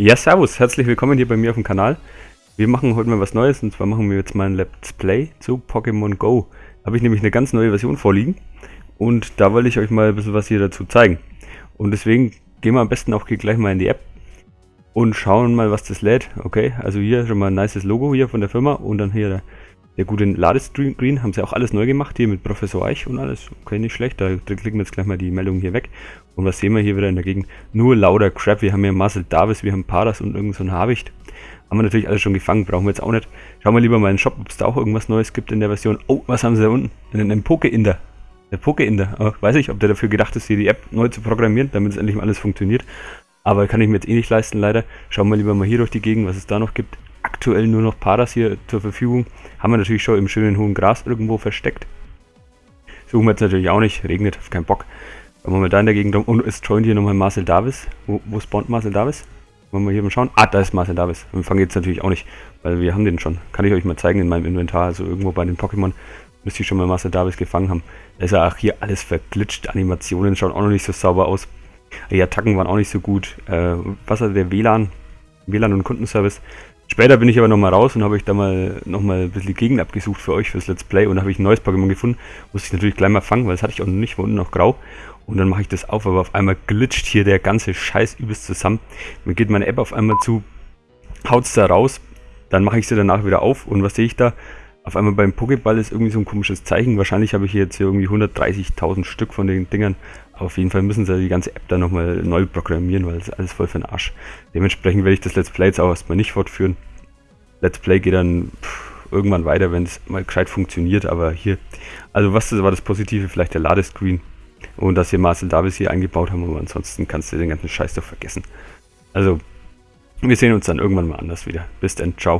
Ja, servus, herzlich willkommen hier bei mir auf dem Kanal. Wir machen heute mal was Neues und zwar machen wir jetzt mal ein Let's Play zu Pokémon Go. Da habe ich nämlich eine ganz neue Version vorliegen und da wollte ich euch mal ein bisschen was hier dazu zeigen. Und deswegen gehen wir am besten auch gleich mal in die App und schauen mal, was das lädt. Okay, also hier schon mal ein nices Logo hier von der Firma und dann hier der, der gute Ladescreen. Haben sie auch alles neu gemacht hier mit Professor Eich und alles. Okay, nicht schlecht. Da klicken wir jetzt gleich mal die Meldung hier weg. Und was sehen wir hier wieder in der Gegend? Nur lauter Crap. Wir haben hier Marcel Davis, wir haben Paras und irgend so ein Habicht. Haben wir natürlich alles schon gefangen, brauchen wir jetzt auch nicht. Schauen wir lieber mal in den Shop, ob es da auch irgendwas Neues gibt in der Version. Oh, was haben sie da unten? Einen Poke-Inder. Der Poke-Inder. Oh, weiß ich, ob der dafür gedacht ist, hier die App neu zu programmieren, damit es endlich mal alles funktioniert. Aber kann ich mir jetzt eh nicht leisten, leider. Schauen wir lieber mal hier durch die Gegend, was es da noch gibt. Aktuell nur noch Paras hier zur Verfügung. Haben wir natürlich schon im schönen hohen Gras irgendwo versteckt. Suchen wir jetzt natürlich auch nicht. Regnet, auf keinen Bock. Wenn wir mal da in der Gegend rum. Und es joint hier nochmal Marcel Davis. Wo, wo spawnt Marcel Davis? Wollen wir hier mal schauen? Ah, da ist Marcel Davis. Wir fangen jetzt natürlich auch nicht, weil wir haben den schon. Kann ich euch mal zeigen in meinem Inventar. Also irgendwo bei den Pokémon müsste ich schon mal Marcel Davis gefangen haben. Da ist ja auch hier alles verglitscht. Animationen schauen auch noch nicht so sauber aus. Die Attacken waren auch nicht so gut. Äh, was hat der WLAN? WLAN und Kundenservice. Später bin ich aber nochmal raus und habe ich da mal nochmal ein bisschen die Gegend abgesucht für euch fürs Let's Play und habe ich ein neues Pokémon gefunden. Musste ich natürlich gleich mal fangen, weil das hatte ich auch noch nicht, war unten noch grau. Und dann mache ich das auf, aber auf einmal glitscht hier der ganze Scheiß übelst zusammen. Mir geht meine App auf einmal zu, haut es da raus, dann mache ich sie danach wieder auf und was sehe ich da? Auf einmal beim Pokéball ist irgendwie so ein komisches Zeichen. Wahrscheinlich habe ich hier jetzt hier irgendwie 130.000 Stück von den Dingern. Auf jeden Fall müssen sie die ganze App dann nochmal neu programmieren, weil es alles voll für den Arsch. Dementsprechend werde ich das Let's Play jetzt auch erstmal nicht fortführen. Let's Play geht dann pff, irgendwann weiter, wenn es mal gescheit funktioniert. Aber hier, also was das war das Positive? Vielleicht der Ladescreen. Und dass wir Marcel Davis hier eingebaut haben, aber ansonsten kannst du den ganzen Scheiß doch vergessen. Also, wir sehen uns dann irgendwann mal anders wieder. Bis dann, ciao.